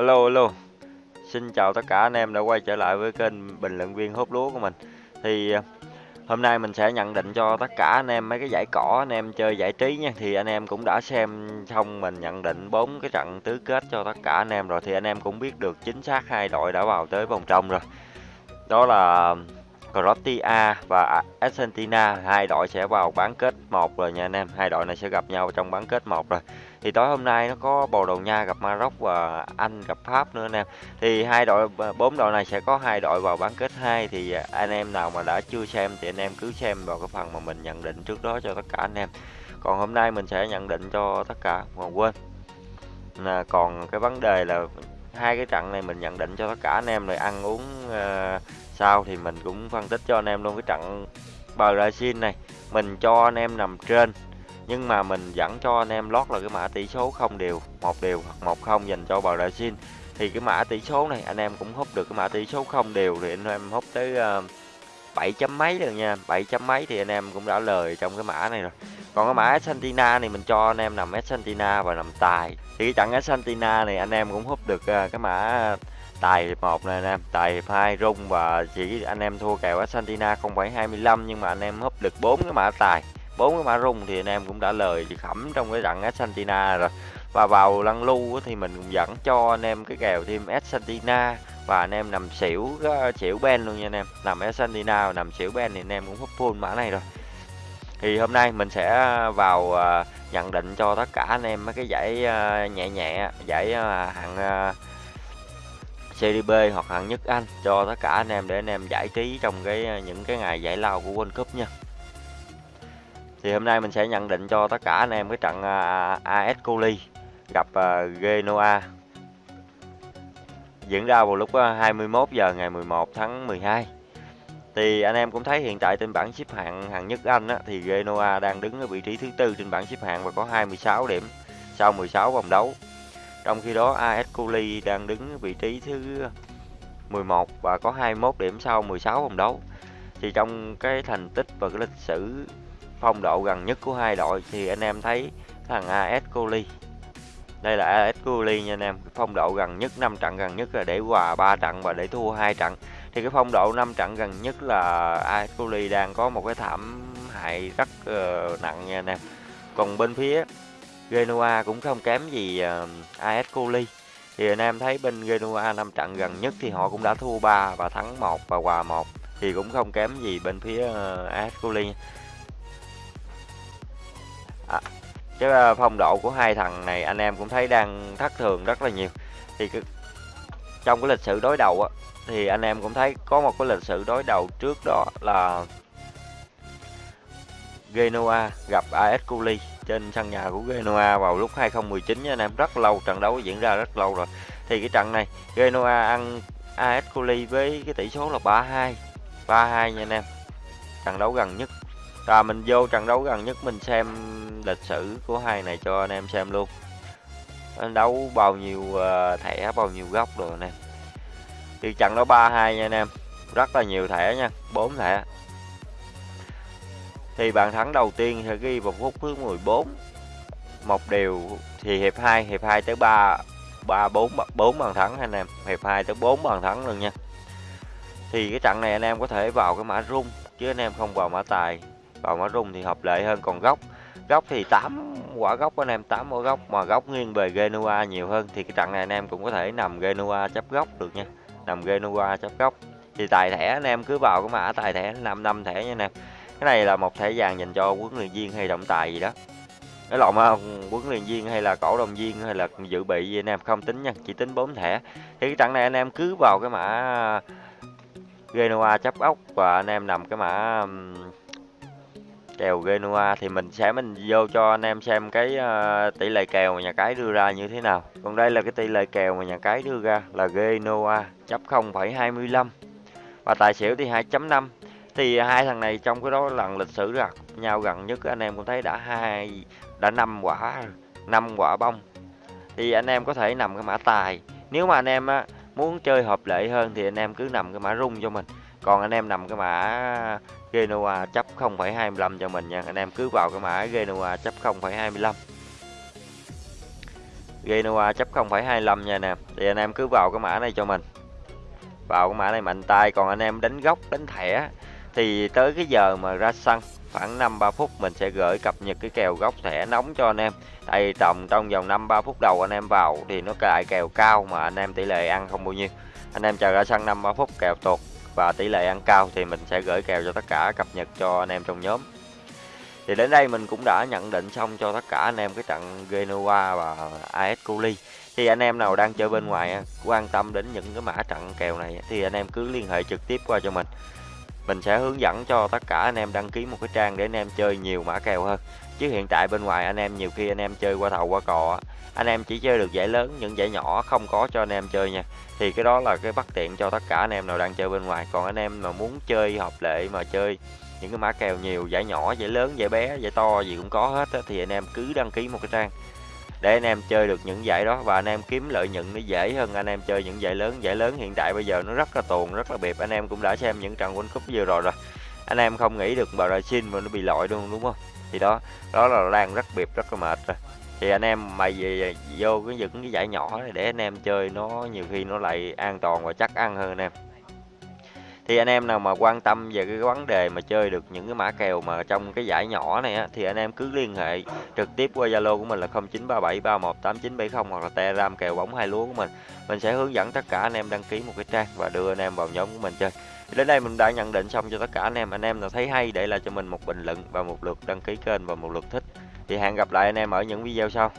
Alo alo. Xin chào tất cả anh em đã quay trở lại với kênh bình luận viên hút lúa của mình. Thì ờ, hôm nay mình sẽ nhận định cho tất cả anh em mấy cái giải cỏ, anh em chơi giải trí nha. Thì anh em cũng đã xem xong mình nhận định bốn cái trận tứ kết cho tất cả anh em rồi thì anh em cũng biết được chính xác hai đội đã vào tới vòng trong rồi. Đó là Croatia và Argentina hai đội sẽ vào bán kết một rồi nha anh em hai đội này sẽ gặp nhau trong bán kết một rồi thì tối hôm nay nó có Bồ Đào Nha gặp Maroc và Anh gặp Pháp nữa anh em thì hai đội bốn đội này sẽ có hai đội vào bán kết hai. Thì à, anh em nào mà đã chưa xem thì anh em cứ xem vào cái phần mà mình nhận định trước đó cho tất cả anh em. Còn hôm nay mình sẽ nhận định cho tất cả mà quên. Là còn cái vấn đề là hai cái trận này mình nhận định cho tất cả anh em rồi ăn uống ờ, uh, sau thì mình cũng phân tích cho anh em luôn. Cái trận Brazil này mình cho anh em nằm trên nhưng mà mình vẫn cho anh em lót là cái mã tỷ số không đều một đều hoặc một không dành cho Brazil thì cái mã tỷ số này anh em cũng hút được cái mã tỷ số không đều thì anh em hút tới uh, 7 chấm mấy rồi nha. 7 chấm mấy thì anh em cũng đã lời trong cái mã này rồi. Còn cái mã Argentina này mình cho anh em nằm Argentina và nằm tài. Thì cái trận Argentina này anh em cũng hút được uh, cái mã tài hiệp 1 này anh em. Tài hiệp 2 rung và chỉ anh em thua kèo Argentina 0,25 nhưng mà anh em húp được bốn cái mã tài bốn cái mã rung thì anh em cũng đã lời khẩm trong cái trận Argentina rồi. Và vào lăn lưu thì mình cũng dẫn cho anh em cái kèo thêm Argentina và anh em nằm xỉu ờ, xỉu ben luôn nha anh em. Nằm Argentina và nằm xỉu ben thì anh em cũng hút full mã này rồi. Thì hôm nay mình sẽ ờ, vào ờ, nhận định cho tất cả anh em mấy cái giải nhẹ nhẹ, giải hạng CDB Serie B hoặc hạng nhất Anh cho tất cả anh em để anh em giải trí trong cái những cái ngày giải lao của World Cup nha. Thì hôm nay mình sẽ nhận định cho tất cả anh em cái trận à, à, AS Coli gặp à, Genoa diễn ra vào lúc 21 giờ ngày 11 tháng 12. Thì anh em cũng thấy hiện tại trên bảng xếp hạng hạng nhất Anh á, thì Genoa đang đứng ở vị trí thứ tư trên bảng xếp hạng và có 26 điểm sau 16 vòng đấu. Trong khi đó AS Coli đang đứng vị trí thứ 11 và có 21 điểm sau 16 vòng đấu. Thì trong cái thành tích và cái lịch sử phong độ gần nhất của hai đội thì anh em thấy thằng AS Coli đây là AS Coli nha anh em, phong độ gần nhất 5 trận gần nhất là để hòa 3 trận và để thua 2 trận. Thì cái phong độ 5 trận gần nhất là AS Coli đang có một cái thảm hại rất uh, nặng nha anh em. Còn bên phía Genoa cũng không kém gì ờ, uh, AS Coli. Thì anh em thấy bên Genoa năm trận gần nhất thì họ cũng đã thua 3 và thắng 1 và hòa 1 thì cũng không kém gì bên phía ờ, uh, AS Coli. Cái phong độ của hai thằng này anh em cũng thấy đang thất thường rất là nhiều. Thì cái, trong cái lịch sử đối đầu á thì anh em cũng thấy có một cái lịch sử đối đầu trước đó là Genoa gặp AS Coli trên sân nhà của Genoa vào lúc 2019 nha anh em. Rất lâu trận đấu diễn ra rất lâu rồi. Thì cái trận này Genoa ăn AS Coli với cái tỷ số là 3-2 3-2 nha anh em. Trận đấu gần nhất rồi mình vô trận đấu gần nhất mình xem lịch sử của hai này cho anh em xem luôn. Anh đấu bao nhiêu ờ, thẻ bao nhiêu góc rồi anh em thì trận đó 3-2 nha anh em. Rất là nhiều thẻ nha 4 thẻ. Thì bàn thắng đầu tiên sẽ ghi vào phút thứ 14 một điều thì hiệp 2 hiệp 2 tới 3 3 4 4 bàn thắng anh em. Hiệp 2 tới 4 bàn thắng luôn nha. Thì cái trận này anh em có thể vào cái mã rung chứ anh em không vào mã tài còn mã rung thì hợp lệ hơn, còn góc góc thì 8 quả góc anh em 8 quả góc mà góc nghiêng về Genoa nhiều hơn thì cái trận này anh em cũng có thể nằm Genoa chấp góc được nha, nằm Genoa chấp góc thì tài thẻ anh em cứ vào cái mã tài thẻ 5 năm thẻ nha anh em. Cái này là một thẻ vàng dành cho huấn luyện viên hay động tài gì đó. Cái lộn huấn luyện viên hay là cổ động viên hay là dự bị gì anh em, không tính nha, chỉ tính 4 thẻ. Thì cái trận này anh em cứ vào cái mã Genoa chấp ốc và anh em nằm cái mã kèo Genoa thì mình sẽ mình vô cho anh em xem cái uh, tỷ lệ kèo mà nhà cái đưa ra như thế nào. Còn đây là cái tỷ lệ kèo mà nhà cái đưa ra là Genoa chấp 0,25 và tài xỉu thì 2.5 thì hai thằng này trong cái đó lần lịch sử gặp nhau gần nhất anh em cũng thấy đã hai đã năm quả năm quả bông. Thì anh em có thể nằm cái mã tài. Nếu mà anh em á, muốn chơi hợp lệ hơn thì anh em cứ nằm cái mã rung cho mình còn anh em nằm cái mã Genoa chấp 0,25 cho mình nha. Anh em cứ vào cái mã Genoa chấp 0,25 Genoa chấp 0,25 nha nè. Thì anh em cứ vào cái mã này cho mình. Vào cái mã này mạnh tay. Còn anh em đánh góc đánh thẻ thì tới cái giờ mà ra sân khoảng 5-3 phút mình sẽ gửi cập nhật cái kèo góc thẻ nóng cho anh em. Tại tầm trong vòng 5-3 phút đầu anh em vào thì nó cài kèo cao mà anh em tỷ lệ ăn không bao nhiêu. Anh em chờ ra sân 5-3 phút kèo tuột và tỷ lệ ăn cao thì mình sẽ gửi kèo cho tất cả cập nhật cho anh em trong nhóm. Thì đến đây mình cũng đã nhận định xong cho tất cả anh em cái trận Genoa và AS Coli. Thì anh em nào đang chơi bên ngoài à, quan tâm đến những cái mã trận kèo này, thì anh em cứ liên hệ trực tiếp qua cho mình. Mình sẽ hướng dẫn cho tất cả anh em đăng ký một cái trang để anh em chơi nhiều mã kèo hơn chứ hiện tại bên ngoài anh em nhiều khi anh em chơi qua thầu qua cò anh em chỉ chơi được giải lớn những giải nhỏ không có cho anh em chơi nha thì cái đó là cái bất tiện cho tất cả anh em nào đang chơi bên ngoài còn anh em mà muốn chơi hợp lệ mà chơi những cái mã kèo nhiều giải nhỏ giải lớn giải bé giải to gì cũng có hết á, thì anh em cứ đăng ký một cái trang để anh em chơi được những giải đó và anh em kiếm lợi nhuận nó dễ hơn anh em chơi những giải lớn giải lớn hiện tại bây giờ nó rất là tuồn rất là bịp anh em cũng đã xem những trận World Cup vừa rồi rồi anh em không nghĩ được Brazil mà nó bị loại luôn đúng không thì đó đó là đang rất biệt, rất là mệt rồi. Thì anh em mày về vô cái những cái giải nhỏ này để anh em chơi, nó nhiều khi nó lại an toàn và chắc ăn hơn anh em thì anh em nào mà quan tâm về cái vấn đề mà chơi được những cái mã kèo mà trong cái giải nhỏ này á, thì anh em cứ liên hệ trực tiếp qua Zalo của mình là 0937318970 hoặc là Telegram kèo bóng hai lúa của mình. Mình sẽ hướng dẫn tất cả anh em đăng ký một cái trang và đưa anh em vào nhóm của mình chơi. Đến đây mình đã nhận định xong cho tất cả anh em. Anh em nào thấy hay để lại cho mình một bình luận và một lượt đăng ký kênh và một lượt thích. Thì hẹn gặp lại anh em ở những video sau.